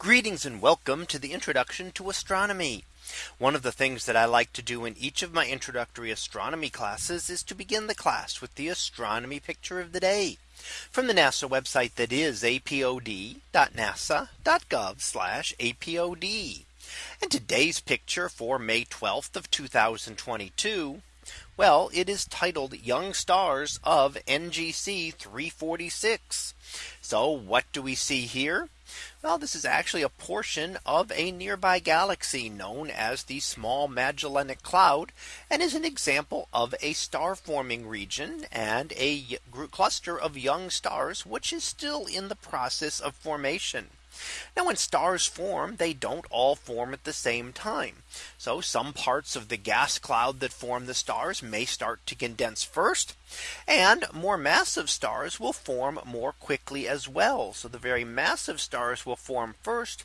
Greetings and welcome to the introduction to astronomy. One of the things that I like to do in each of my introductory astronomy classes is to begin the class with the astronomy picture of the day from the NASA website that is apod.nasa.gov apod. And today's picture for May 12th of 2022. Well, it is titled Young Stars of NGC 346. So what do we see here? Well, this is actually a portion of a nearby galaxy known as the Small Magellanic Cloud and is an example of a star forming region and a cluster of young stars which is still in the process of formation. Now when stars form, they don't all form at the same time. So some parts of the gas cloud that form the stars may start to condense first. And more massive stars will form more quickly as well. So the very massive stars will form first.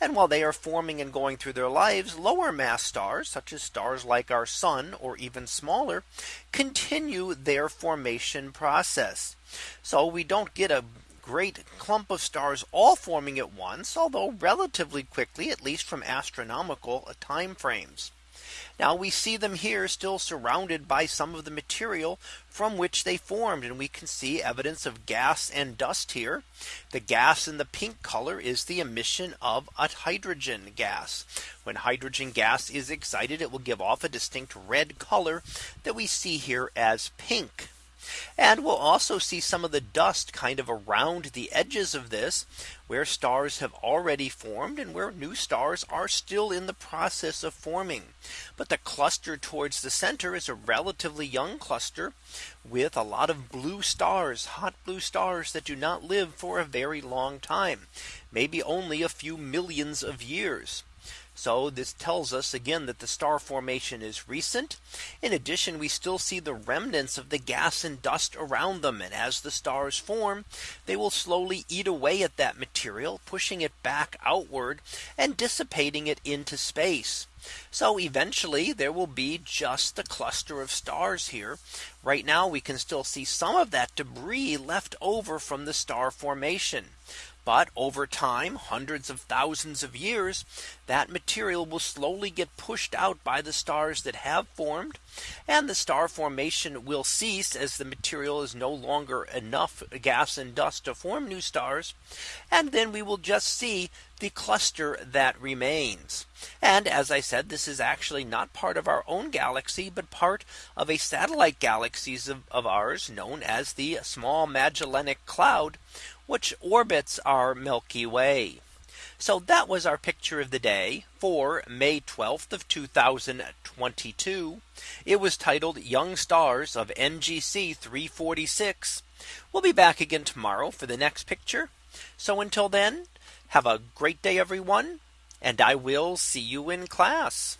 And while they are forming and going through their lives, lower mass stars, such as stars like our sun or even smaller, continue their formation process. So we don't get a great clump of stars all forming at once, although relatively quickly, at least from astronomical uh, time frames. Now we see them here still surrounded by some of the material from which they formed and we can see evidence of gas and dust here. The gas in the pink color is the emission of a hydrogen gas. When hydrogen gas is excited, it will give off a distinct red color that we see here as pink. And we'll also see some of the dust kind of around the edges of this where stars have already formed and where new stars are still in the process of forming. But the cluster towards the center is a relatively young cluster with a lot of blue stars, hot blue stars that do not live for a very long time, maybe only a few millions of years. So this tells us again that the star formation is recent. In addition, we still see the remnants of the gas and dust around them. And as the stars form, they will slowly eat away at that material, pushing it back outward and dissipating it into space. So eventually there will be just a cluster of stars here. Right now we can still see some of that debris left over from the star formation. But over time, hundreds of thousands of years, that material will slowly get pushed out by the stars that have formed. And the star formation will cease as the material is no longer enough gas and dust to form new stars. And then we will just see the cluster that remains. And as I said, this is actually not part of our own galaxy, but part of a satellite galaxies of, of ours known as the Small Magellanic Cloud, which orbits our Milky Way. So that was our picture of the day for May 12th of 2022. It was titled Young Stars of NGC 346. We'll be back again tomorrow for the next picture. So until then, have a great day, everyone. And I will see you in class.